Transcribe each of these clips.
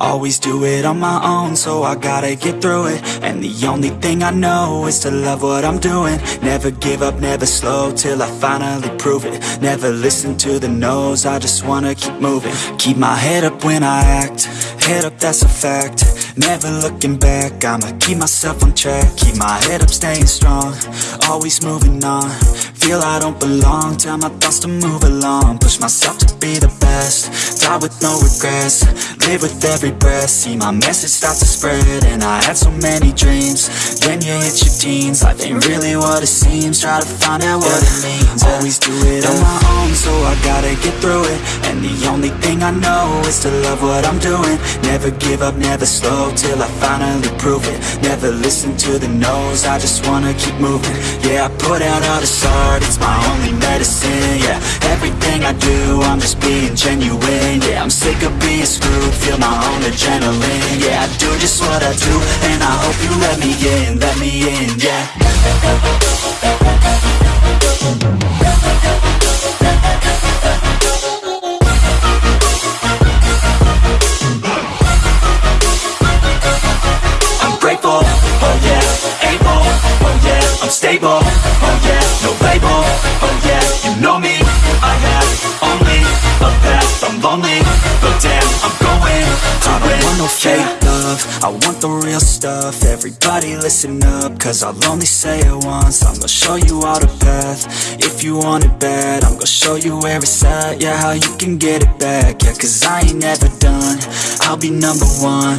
Always do it on my own, so I gotta get through it. And the only thing I know is to love what I'm doing. Never give up, never slow, till I finally prove it. Never listen to the no's, I just wanna keep moving. Keep my head up when I act, head up that's a fact. Never looking back, I'ma keep myself on track. Keep my head up, staying strong, always moving on Feel I don't belong, tell my thoughts to move along. Push myself to be the best, die with no regrets. Live with every breath, see my message start to spread And I had so many dreams, then you hit your teens. Life ain't really what it seems, try to find out what it means. Always do it on my own, so I gotta get through it And the only thing I know is to love what I'm doing. Never give up, never slow, till I finally prove it. Never listen to the no's, I just wanna keep moving. Yeah, I put out all this art, it's my only medicine Yeah, everything I do, I'm just being genuine Yeah, I'm sick of being screwed, feel my own adrenaline Yeah, I do just what I do, and I hope you let me in, let me in, yeah yeah, oh yeah, no label, oh yeah, you know me, I have only a path, I'm lonely, but damn, I'm going to I don't want no fake love, I want the real stuff, everybody listen up, cause I'll only say it once, I'm gonna show you all the path, if you want it bad, I'm gonna show you where it's at, yeah, how you can get it back, yeah, cause I ain't never done, I'll be number one,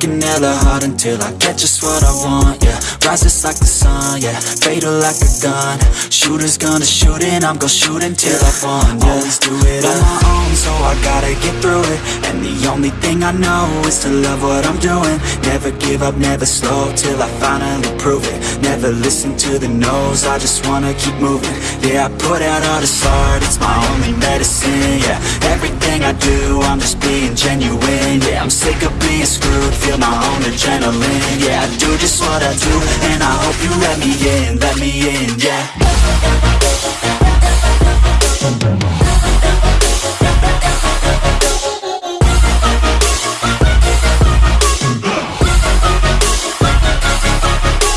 working hella hard until I get just what I want, yeah, rises like the sun, yeah, fatal like a gun, shooters gonna shoot and I'm gonna shoot until I won, yeah, always do it on my own, so I gotta get through it, and the only thing I know is to love what I'm doing, never give up, never slow, till I finally prove it, never listen to the no's, I just wanna keep moving, yeah, I put out all this art, it's my only medicine, yeah, everything I do, I'm just being genuine, screwed, feel my own adrenaline, yeah, I do just what I do, and I hope you let me in, let me in, yeah.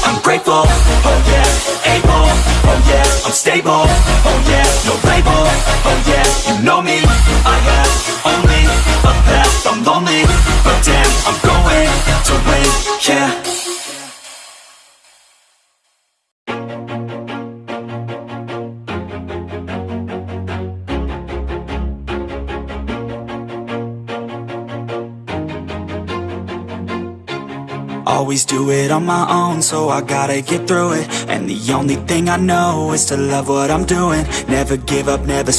I'm grateful, oh yeah, able, oh yeah, I'm stable, oh yeah, no label, oh yeah, you know me, I have only a path, I'm lonely, Always do it on my own, so I gotta get through it. And the only thing I know is to love what I'm doing. Never give up, never